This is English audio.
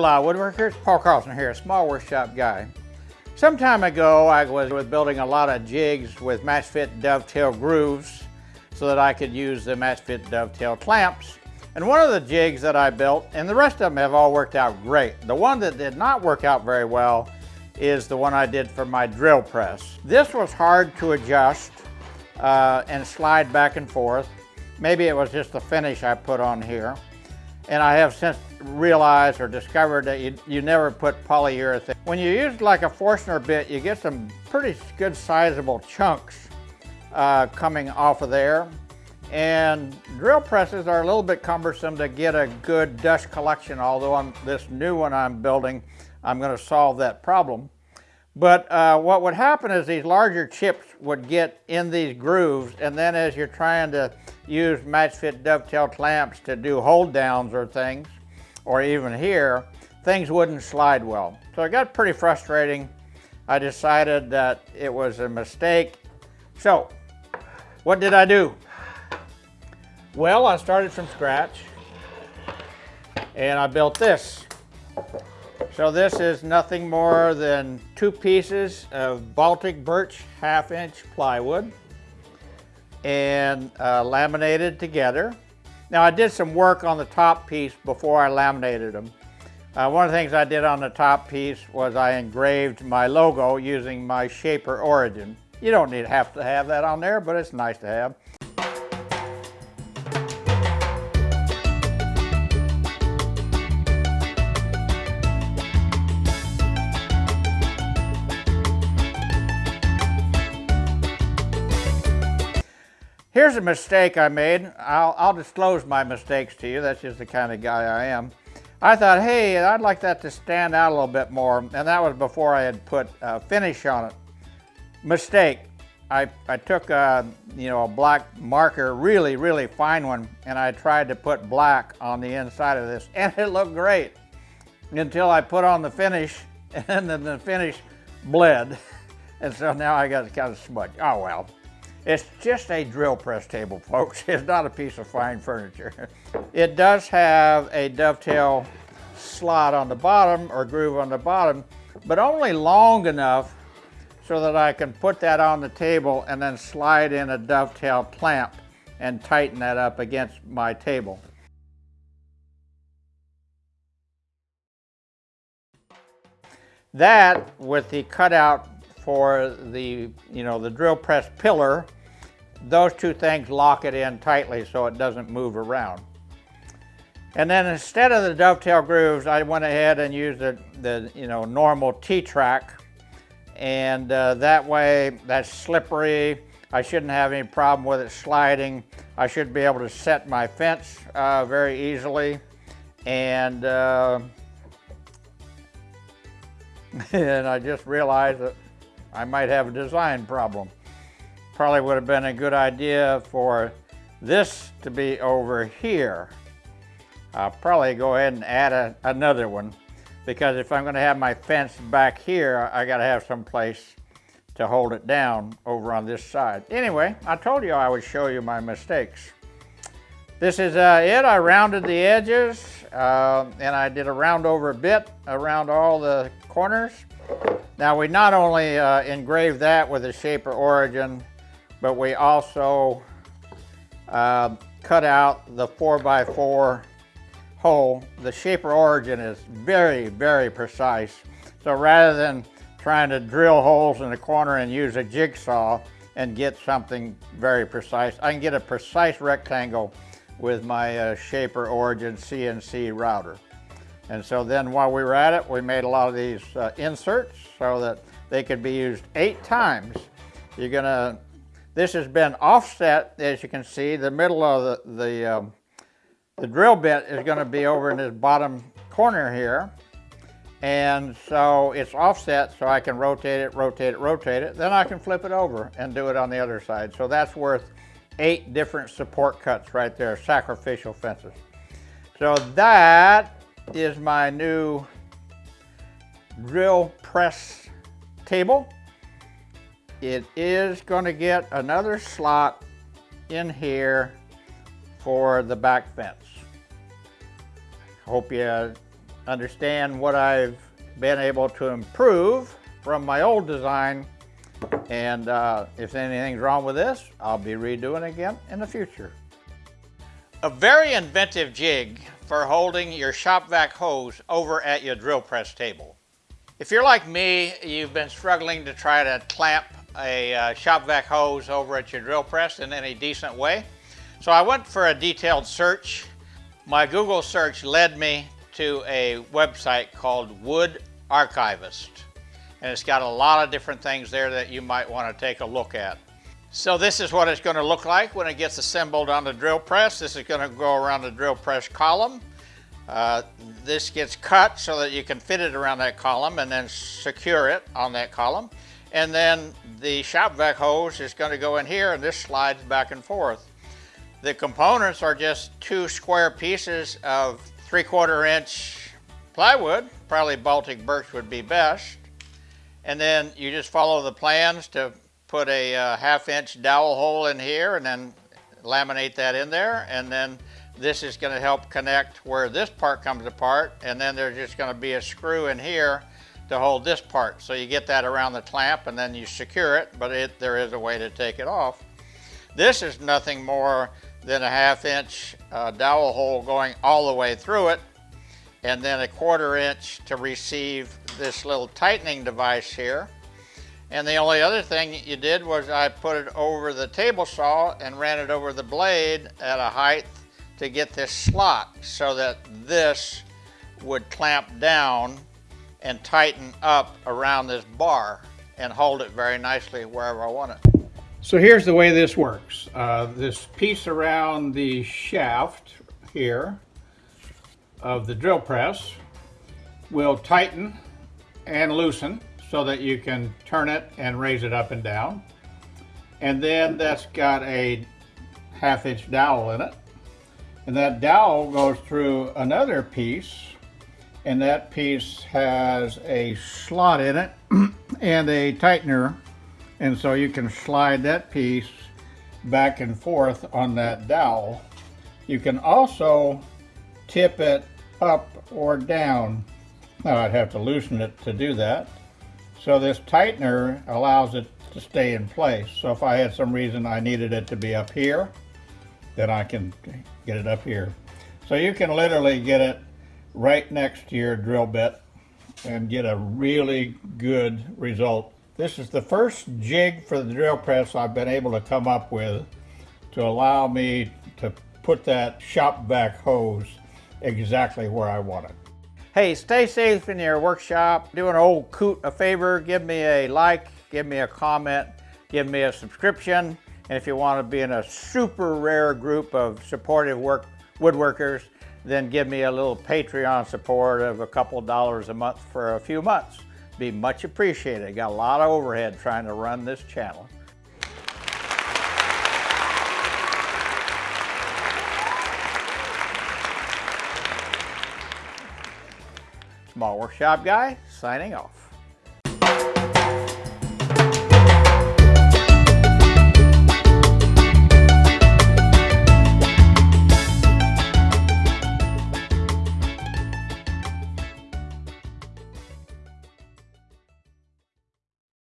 Hola woodworkers, Paul Carlson here, a small workshop guy. Some time ago I was with building a lot of jigs with match fit dovetail grooves so that I could use the match fit dovetail clamps. And one of the jigs that I built, and the rest of them have all worked out great. The one that did not work out very well is the one I did for my drill press. This was hard to adjust uh, and slide back and forth. Maybe it was just the finish I put on here. And I have since realized or discovered that you, you never put polyurethane. When you use like a Forstner bit, you get some pretty good sizable chunks uh, coming off of there. And drill presses are a little bit cumbersome to get a good dust collection, although on this new one I'm building, I'm going to solve that problem. But uh, what would happen is these larger chips would get in these grooves, and then as you're trying to use match fit dovetail clamps to do hold downs or things, or even here, things wouldn't slide well. So it got pretty frustrating. I decided that it was a mistake. So what did I do? Well, I started from scratch and I built this. So this is nothing more than two pieces of Baltic birch half inch plywood and uh, laminated together. Now I did some work on the top piece before I laminated them. Uh, one of the things I did on the top piece was I engraved my logo using my Shaper Origin. You don't need to have to have that on there, but it's nice to have. Here's a mistake I made. I'll, I'll, disclose my mistakes to you. That's just the kind of guy I am. I thought, hey, I'd like that to stand out a little bit more. And that was before I had put a finish on it. Mistake. I, I took a, you know, a black marker, really, really fine one, and I tried to put black on the inside of this, and it looked great until I put on the finish, and then the finish bled. And so now I got kind of smudge. Oh well. It's just a drill press table, folks. It's not a piece of fine furniture. It does have a dovetail slot on the bottom or groove on the bottom, but only long enough so that I can put that on the table and then slide in a dovetail clamp and tighten that up against my table. That with the cutout for the, you know, the drill press pillar, those two things lock it in tightly so it doesn't move around. And then instead of the dovetail grooves, I went ahead and used the, the you know, normal T-track. And uh, that way, that's slippery. I shouldn't have any problem with it sliding. I should be able to set my fence uh, very easily. And, uh, and I just realized that I might have a design problem. Probably would have been a good idea for this to be over here. I'll probably go ahead and add a, another one because if I'm going to have my fence back here, I got to have some place to hold it down over on this side. Anyway, I told you I would show you my mistakes. This is uh, it. I rounded the edges uh, and I did a round over bit around all the corners. Now we not only uh, engraved that with a Shaper Origin, but we also uh, cut out the 4x4 hole. The Shaper Origin is very, very precise. So rather than trying to drill holes in the corner and use a jigsaw and get something very precise, I can get a precise rectangle with my uh, Shaper Origin CNC router. And so then while we were at it, we made a lot of these uh, inserts so that they could be used eight times. You're gonna, this has been offset, as you can see, the middle of the, the, um, the drill bit is gonna be over in this bottom corner here. And so it's offset so I can rotate it, rotate it, rotate it. Then I can flip it over and do it on the other side. So that's worth eight different support cuts right there, sacrificial fences. So that is my new drill press table. It is going to get another slot in here for the back fence. Hope you understand what I've been able to improve from my old design. And uh, if anything's wrong with this, I'll be redoing again in the future. A very inventive jig for holding your shop vac hose over at your drill press table. If you're like me, you've been struggling to try to clamp a uh, shop vac hose over at your drill press in any decent way. So I went for a detailed search. My Google search led me to a website called Wood Archivist. And it's got a lot of different things there that you might want to take a look at. So this is what it's going to look like when it gets assembled on the drill press. This is going to go around the drill press column. Uh, this gets cut so that you can fit it around that column and then secure it on that column. And then the shop vac hose is going to go in here and this slides back and forth. The components are just two square pieces of three quarter inch plywood, probably Baltic birch would be best. And then you just follow the plans to put a uh, half inch dowel hole in here and then laminate that in there. And then this is gonna help connect where this part comes apart. And then there's just gonna be a screw in here to hold this part. So you get that around the clamp and then you secure it, but it, there is a way to take it off. This is nothing more than a half inch uh, dowel hole going all the way through it, and then a quarter inch to receive this little tightening device here. And the only other thing you did was I put it over the table saw and ran it over the blade at a height to get this slot so that this would clamp down and tighten up around this bar and hold it very nicely wherever I want it. So here's the way this works. Uh, this piece around the shaft here of the drill press will tighten and loosen so that you can turn it and raise it up and down. And then that's got a half inch dowel in it. And that dowel goes through another piece and that piece has a slot in it and a tightener and so you can slide that piece back and forth on that dowel. You can also tip it up or down. Now I'd have to loosen it to do that. So this tightener allows it to stay in place. So if I had some reason I needed it to be up here, then I can get it up here. So you can literally get it right next to your drill bit and get a really good result this is the first jig for the drill press I've been able to come up with to allow me to put that shop vac hose exactly where I want it. Hey, stay safe in your workshop. Do an old coot a favor, give me a like, give me a comment, give me a subscription. And if you want to be in a super rare group of supportive work woodworkers, then give me a little Patreon support of a couple dollars a month for a few months be much appreciated. Got a lot of overhead trying to run this channel. Small Workshop Guy, signing off.